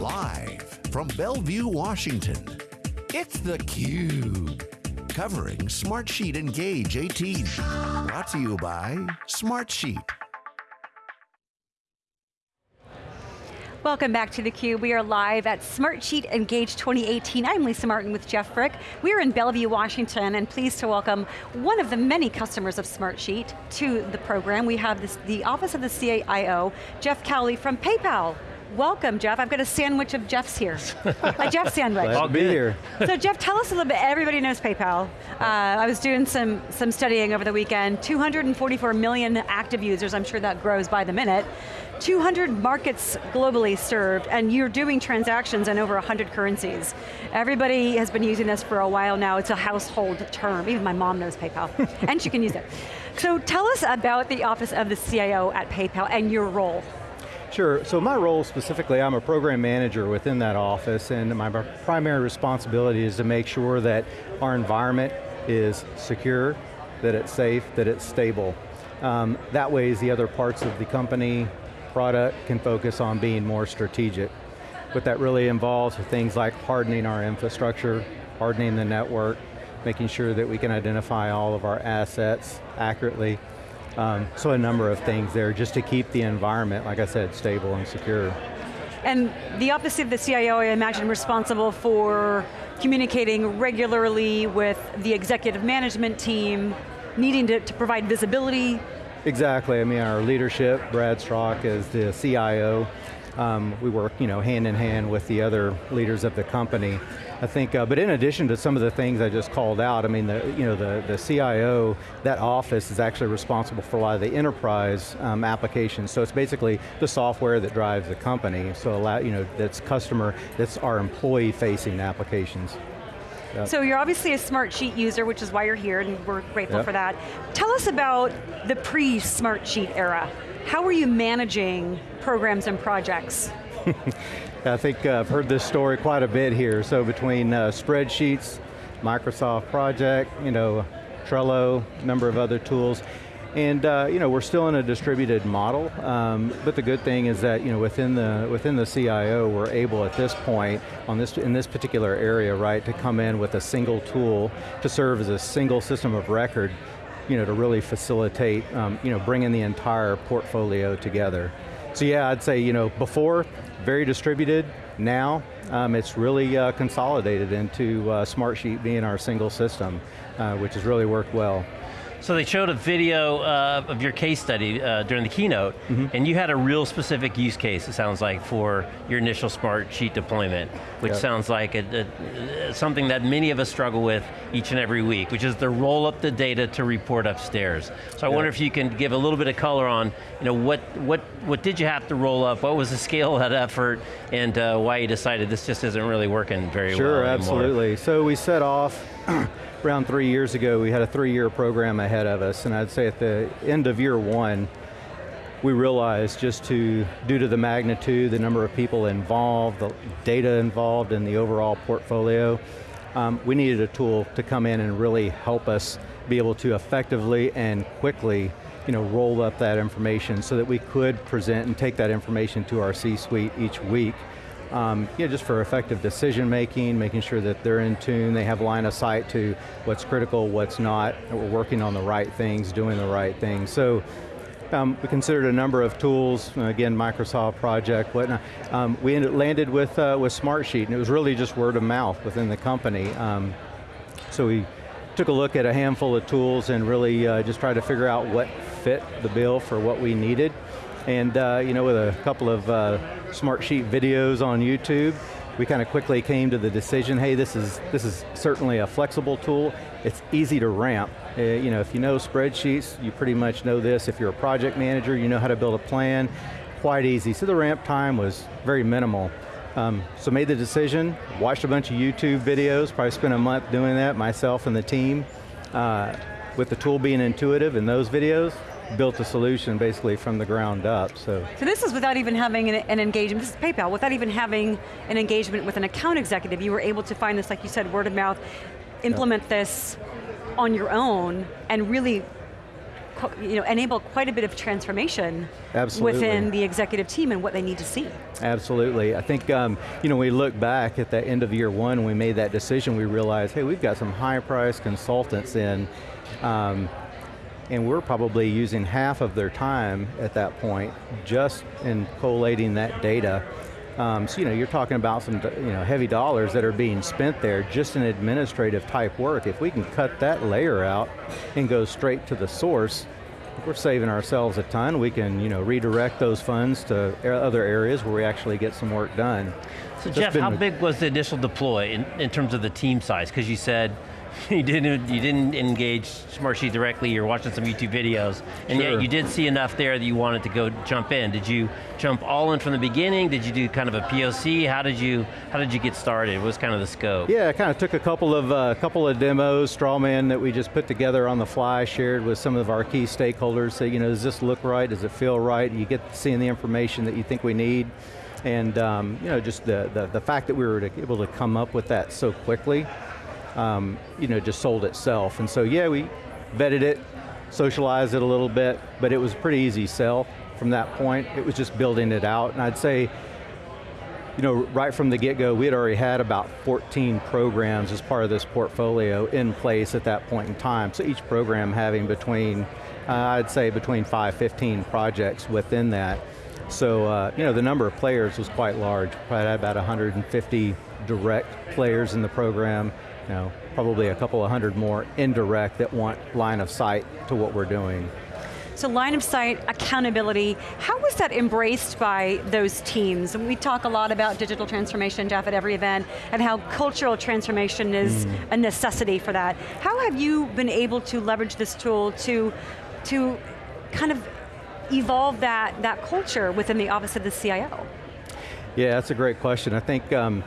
Live from Bellevue, Washington, it's theCUBE. Covering Smartsheet Engage 18. Brought to you by Smartsheet. Welcome back to theCUBE. We are live at Smartsheet Engage 2018. I'm Lisa Martin with Jeff Frick. We are in Bellevue, Washington, and pleased to welcome one of the many customers of Smartsheet to the program. We have this, the Office of the CIO, Jeff Cowley from PayPal. Welcome, Jeff. I've got a sandwich of Jeff's here. a Jeff sandwich. Glad to be here. so Jeff, tell us a little bit, everybody knows PayPal. Uh, I was doing some, some studying over the weekend, 244 million active users, I'm sure that grows by the minute. 200 markets globally served, and you're doing transactions in over 100 currencies. Everybody has been using this for a while now, it's a household term. Even my mom knows PayPal, and she can use it. So tell us about the Office of the CIO at PayPal and your role. Sure, so my role specifically, I'm a program manager within that office and my primary responsibility is to make sure that our environment is secure, that it's safe, that it's stable. Um, that way the other parts of the company, product can focus on being more strategic. What that really involves are things like hardening our infrastructure, hardening the network, making sure that we can identify all of our assets accurately, um, so a number of things there just to keep the environment, like I said, stable and secure. And the Office of the CIO, I imagine, responsible for communicating regularly with the executive management team, needing to, to provide visibility. Exactly, I mean our leadership, Brad Strock is the CIO, um, we work you know, hand in hand with the other leaders of the company. I think, uh, but in addition to some of the things I just called out, I mean, the, you know, the, the CIO, that office is actually responsible for a lot of the enterprise um, applications. So it's basically the software that drives the company. So allow, you know, that's customer, that's our employee facing applications. Yep. So you're obviously a Smartsheet user, which is why you're here, and we're grateful yep. for that. Tell us about the pre-Smartsheet era. How are you managing programs and projects? I think uh, I've heard this story quite a bit here. So between uh, spreadsheets, Microsoft Project, you know, Trello, a number of other tools, and uh, you know, we're still in a distributed model, um, but the good thing is that you know, within the within the CIO, we're able at this point, on this in this particular area, right, to come in with a single tool to serve as a single system of record, you know, to really facilitate, um, you know, bringing the entire portfolio together. So yeah, I'd say, you know, before, very distributed, now um, it's really uh, consolidated into uh, Smartsheet being our single system, uh, which has really worked well. So they showed a video uh, of your case study uh, during the keynote, mm -hmm. and you had a real specific use case, it sounds like, for your initial Smartsheet deployment, which yep. sounds like a, a, something that many of us struggle with each and every week, which is to roll up the data to report upstairs. So I yep. wonder if you can give a little bit of color on, you know, what, what, what did you have to roll up, what was the scale of that effort, and uh, why you decided this just isn't really working very sure, well Sure, absolutely. So we set off around three years ago, we had a three-year program ahead of us, and I'd say at the end of year one, we realized just to, due to the magnitude, the number of people involved, the data involved in the overall portfolio, um, we needed a tool to come in and really help us be able to effectively and quickly you know, roll up that information so that we could present and take that information to our C-suite each week um, you know, just for effective decision making, making sure that they're in tune, they have line of sight to what's critical, what's not, we're working on the right things, doing the right things. So um, we considered a number of tools, again, Microsoft Project, whatnot. Um, we ended, landed with, uh, with Smartsheet, and it was really just word of mouth within the company. Um, so we took a look at a handful of tools and really uh, just tried to figure out what fit the bill for what we needed. And uh, you know, with a couple of uh, Smartsheet videos on YouTube, we kind of quickly came to the decision, hey, this is, this is certainly a flexible tool. It's easy to ramp. Uh, you know, if you know spreadsheets, you pretty much know this. If you're a project manager, you know how to build a plan. Quite easy. So the ramp time was very minimal. Um, so made the decision, watched a bunch of YouTube videos, probably spent a month doing that, myself and the team. Uh, with the tool being intuitive in those videos, built a solution basically from the ground up, so. So this is without even having an, an, engagement, this is PayPal, without even having an engagement with an account executive, you were able to find this, like you said, word of mouth, implement yep. this on your own, and really you know, enable quite a bit of transformation Absolutely. within the executive team and what they need to see. Absolutely, I think, um, you know, we look back at the end of year one, when we made that decision, we realized, hey, we've got some high price consultants in, um, and we're probably using half of their time at that point just in collating that data. Um, so you know, you're talking about some you know, heavy dollars that are being spent there just in administrative type work. If we can cut that layer out and go straight to the source, we're saving ourselves a ton. We can you know, redirect those funds to other areas where we actually get some work done. So Jeff, how big was the initial deploy in, in terms of the team size? Because you said you didn't you didn't engage Smartsheet directly, you're watching some YouTube videos, and sure. yet you did see enough there that you wanted to go jump in. Did you jump all in from the beginning? Did you do kind of a POC? How did you how did you get started? What was kind of the scope? Yeah, I kind of took a couple of uh, couple of demos, Strawman that we just put together on the fly, shared with some of our key stakeholders. Say, you know, does this look right? Does it feel right? You get seeing the information that you think we need. And um, you know, just the, the, the fact that we were able to come up with that so quickly, um, you know, just sold itself. And so yeah, we vetted it, socialized it a little bit, but it was a pretty easy sell from that point. It was just building it out. And I'd say, you know, right from the get-go, we had already had about 14 programs as part of this portfolio in place at that point in time. So each program having between, uh, I'd say between 5, 15 projects within that. So, uh, you know, the number of players was quite large. Probably had about 150 direct players in the program, you know, probably a couple of hundred more indirect that want line of sight to what we're doing. So line of sight, accountability, how was that embraced by those teams? And we talk a lot about digital transformation, Jeff, at every event, and how cultural transformation is mm. a necessity for that. How have you been able to leverage this tool to, to kind of evolve that, that culture within the office of the CIO? Yeah, that's a great question. I think um,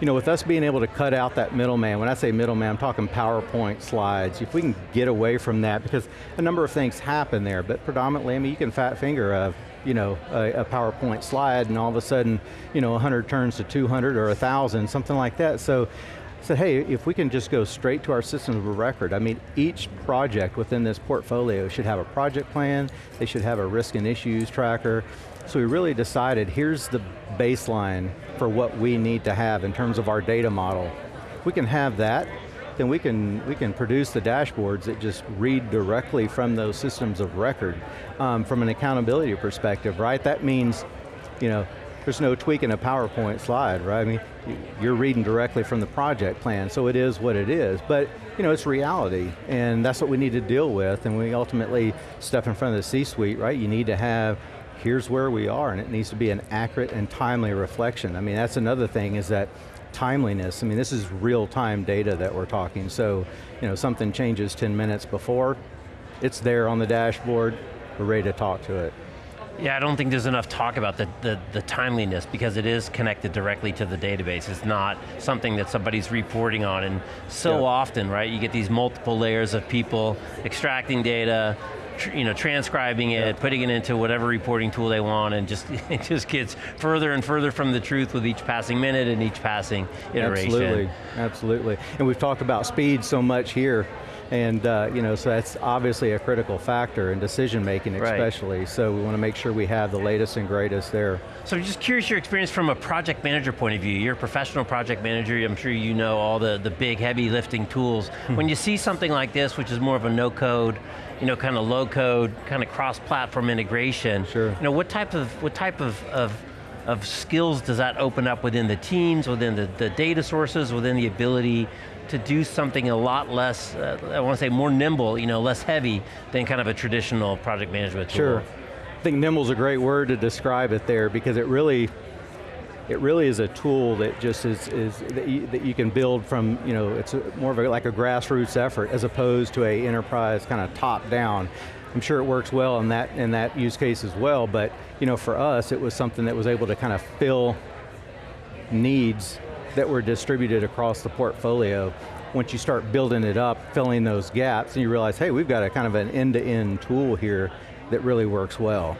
you know, with us being able to cut out that middleman, when I say middleman, I'm talking PowerPoint slides, if we can get away from that, because a number of things happen there, but predominantly, I mean, you can fat finger a, you know, a, a PowerPoint slide and all of a sudden, you know, 100 turns to 200 or 1,000, something like that. So, said, hey, if we can just go straight to our system of record, I mean, each project within this portfolio should have a project plan, they should have a risk and issues tracker, so we really decided, here's the baseline for what we need to have in terms of our data model. If we can have that, then we can, we can produce the dashboards that just read directly from those systems of record um, from an accountability perspective, right? That means, you know, there's no tweaking a PowerPoint slide, right? I mean, you're reading directly from the project plan, so it is what it is. But, you know, it's reality, and that's what we need to deal with, and we ultimately step in front of the C-suite, right? You need to have here's where we are, and it needs to be an accurate and timely reflection. I mean, that's another thing is that timeliness, I mean, this is real-time data that we're talking, so, you know, something changes 10 minutes before, it's there on the dashboard, we're ready to talk to it. Yeah, I don't think there's enough talk about the, the, the, timeliness because it is connected directly to the database. It's not something that somebody's reporting on and so often, right, you get these multiple layers of people extracting data, you know, transcribing it, yeah. putting it into whatever reporting tool they want, and just it just gets further and further from the truth with each passing minute and each passing iteration. Absolutely, absolutely. And we've talked about speed so much here, and uh, you know, so that's obviously a critical factor in decision making especially, right. so we want to make sure we have the latest and greatest there. So I'm just curious your experience from a project manager point of view. You're a professional project manager, I'm sure you know all the, the big heavy lifting tools. Hmm. when you see something like this, which is more of a no code, you know, kind of low code, kind of cross-platform integration. Sure. You know, what type of, what type of, of, of skills does that open up within the teams, within the, the data sources, within the ability to do something a lot less, uh, I want to say more nimble, you know, less heavy than kind of a traditional project management tool. Sure. I think nimble is a great word to describe it there because it really, it really is a tool that just is, is that, you, that you can build from, you know, it's a, more of a, like a grassroots effort as opposed to a enterprise kind of top down. I'm sure it works well in that, in that use case as well, but you know, for us, it was something that was able to kind of fill needs that were distributed across the portfolio. Once you start building it up, filling those gaps, and you realize, hey, we've got a kind of an end-to-end -end tool here that really works well.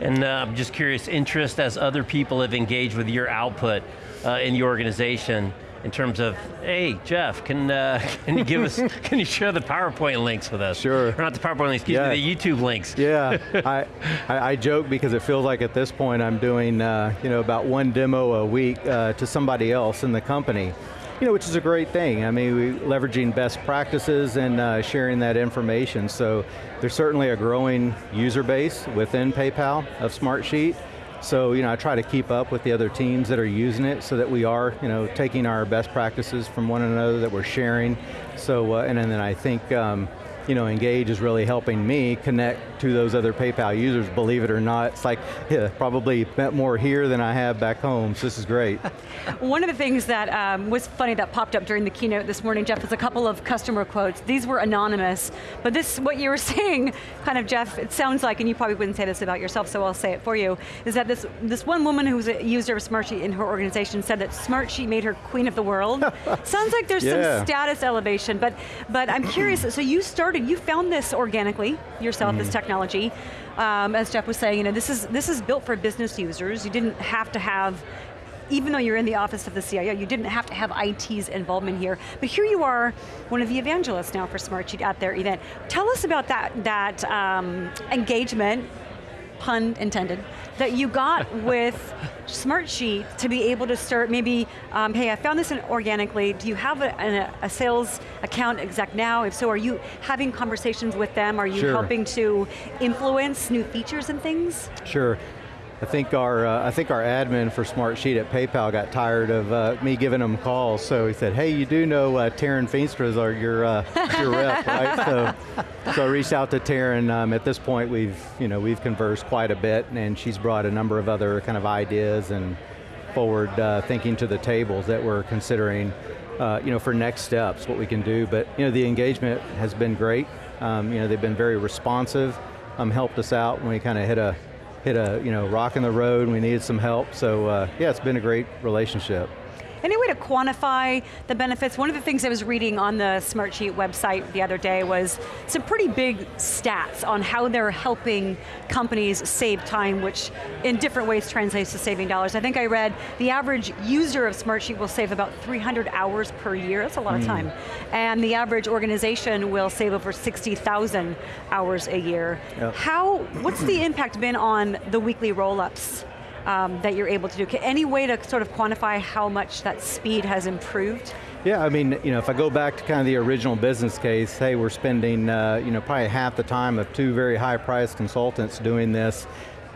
And uh, I'm just curious, interest as other people have engaged with your output uh, in the organization, in terms of, hey, Jeff, can, uh, can you give us, can you share the PowerPoint links with us? Sure. Or not the PowerPoint links, excuse Yeah. me, the YouTube links. Yeah, I, I, I joke because it feels like at this point I'm doing uh, you know about one demo a week uh, to somebody else in the company. You know, which is a great thing. I mean, we leveraging best practices and uh, sharing that information. So there's certainly a growing user base within PayPal of Smartsheet. So you know, I try to keep up with the other teams that are using it, so that we are you know taking our best practices from one another that we're sharing. So uh, and then I think. Um, you know, Engage is really helping me connect to those other PayPal users, believe it or not. It's like, yeah, probably met more here than I have back home, so this is great. One of the things that um, was funny that popped up during the keynote this morning, Jeff, was a couple of customer quotes. These were anonymous, but this, what you were saying, kind of, Jeff, it sounds like, and you probably wouldn't say this about yourself, so I'll say it for you, is that this, this one woman who was a user of Smartsheet in her organization said that Smartsheet made her queen of the world. sounds like there's Yeah. some status elevation, but, but I'm curious, so you started, you found this organically yourself, Mm. this technology. Um, as Jeff was saying, you know, this is, this is built for business users. You didn't have to have even though you're in the office of the CIO, you didn't have to have IT's involvement here. But here you are, one of the evangelists now for Smartsheet at their event. Tell us about that, that um, engagement, pun intended, that you got with Smartsheet to be able to start maybe, um, hey, I found this in organically, do you have a, an- a sales account exec now? If so, are you having conversations with them? Are you Sure. helping to influence new features and things? Sure. I think our uh, I think our admin for Smartsheet at PayPal got tired of uh, me giving them calls, so he said, "Hey, you do know uh, Taryn Feenstra is our your uh, your rep, right?" So, so I reached out to Taryn. Um, at this point, we've you know we've conversed quite a bit, and she's brought a number of other kind of ideas and forward uh, thinking to the tables that we're considering, uh, you know, for next steps, what we can do. But you know, the engagement has been great. Um, you know, they've been very responsive, um, helped us out when we kind of hit a hit a you know rock in the road and we needed some help. So uh, yeah, it's been a great relationship. Any way to quantify the benefits? One of the things I was reading on the Smartsheet website the other day was some pretty big stats on how they're helping companies save time, which in different ways translates to saving dollars. I think I read the average user of Smartsheet will save about 300 hours per year, that's a lot of hmm. time. And the average organization will save over 60,000 hours a year. Yep. How, what's the impact been on the weekly roll-ups? Um, that you're able to do. Any way to sort of quantify how much that speed has improved? Yeah, I mean, you know, if I go back to kind of the original business case, hey, we're spending, uh, you know, probably half the time of two very high-priced consultants doing this.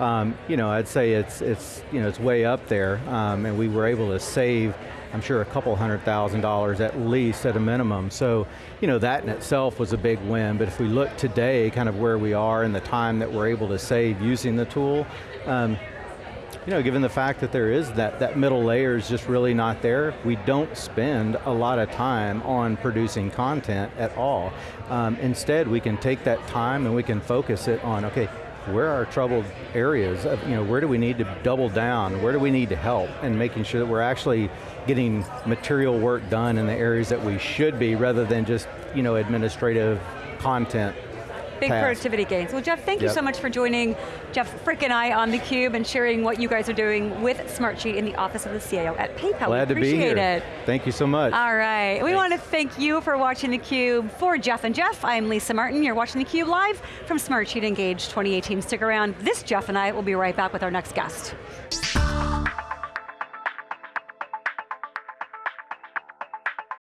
Um, you know, I'd say it's it's you know it's way up there, um, and we were able to save, I'm sure, a couple hundred thousand dollars at least at a minimum. So, you know, that in itself was a big win. But if we look today, kind of where we are and the time that we're able to save using the tool. Um, you know, given the fact that there is that, that middle layer is just really not there, we don't spend a lot of time on producing content at all. Um, instead, we can take that time and we can focus it on, okay, where are our troubled areas? Of, you know, where do we need to double down? Where do we need to help? And making sure that we're actually getting material work done in the areas that we should be rather than just, you know, administrative content Big task. productivity gains. Well, Jeff, thank you so much for joining Jeff Frick and I on theCUBE and sharing what you guys are doing with Smartsheet in the office of the CIO at PayPal. Glad we to be appreciate here. it. Thank you so much. All right, we want to thank you for watching theCUBE. For Jeff and Jeff, I'm Lisa Martin. You're watching theCUBE live from Smartsheet Engage 2018. Stick around. This Jeff and I will be right back with our next guest.